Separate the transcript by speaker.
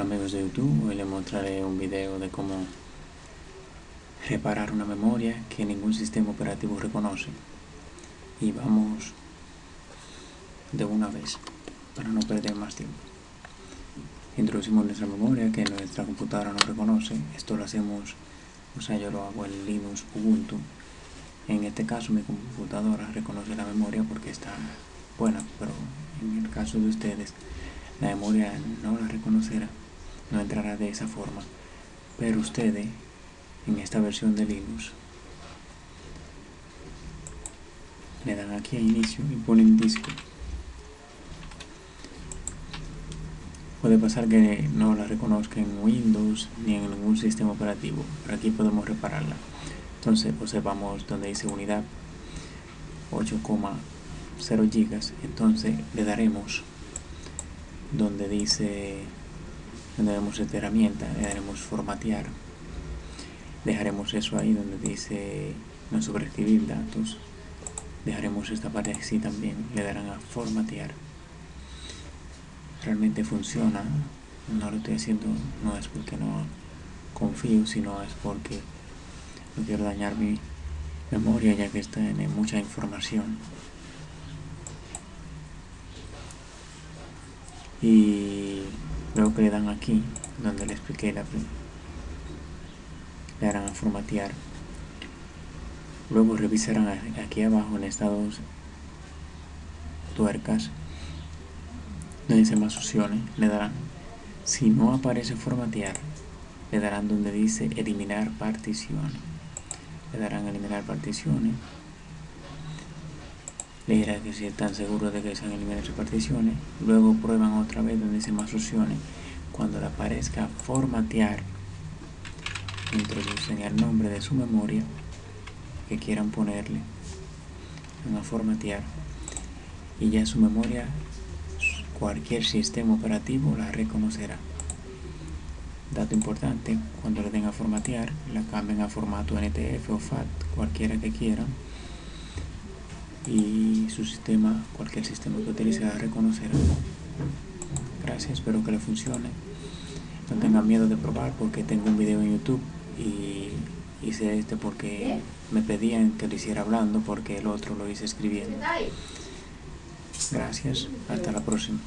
Speaker 1: Hola amigos de YouTube, hoy les mostraré un video de cómo reparar una memoria que ningún sistema operativo reconoce. Y vamos de una vez para no perder más tiempo. Introducimos nuestra memoria que nuestra computadora no reconoce. Esto lo hacemos, o sea yo lo hago en Linux Ubuntu. En este caso mi computadora reconoce la memoria porque está buena pero en el caso de ustedes la memoria no la reconocerá, no entrará de esa forma. Pero ustedes, en esta versión de Linux, le dan aquí a inicio y ponen disco. Puede pasar que no la reconozca en Windows ni en ningún sistema operativo, pero aquí podemos repararla. Entonces observamos donde dice unidad 8,0 gigas, entonces le daremos donde dice donde vemos esta herramienta le daremos formatear. Dejaremos eso ahí donde dice no sobreescribir datos. Dejaremos esta parte así también le darán a formatear. Realmente funciona no lo estoy haciendo no es porque no confío sino es porque no quiero dañar mi memoria ya que está en mucha información. Y luego que le dan aquí donde le expliqué la le darán a formatear luego revisarán aquí abajo en estas tuercas donde dice más opciones le darán si no aparece formatear le darán donde dice eliminar particiones le darán eliminar particiones le dirá que si están seguros de que se han eliminado sus particiones luego prueban otra vez donde dice más opciones cuando le aparezca formatear introducen el nombre de su memoria que quieran ponerle. En a formatear. Y ya su memoria cualquier sistema operativo la reconocerá. Dato importante cuando le den a formatear la cambien a formato NTF o FAT cualquiera que quieran. Y su sistema, cualquier sistema que utilice a reconocer. Gracias, espero que le funcione. No tengan miedo de probar porque tengo un video en YouTube y hice este porque me pedían que lo hiciera hablando porque el otro lo hice escribiendo. Gracias, hasta la próxima.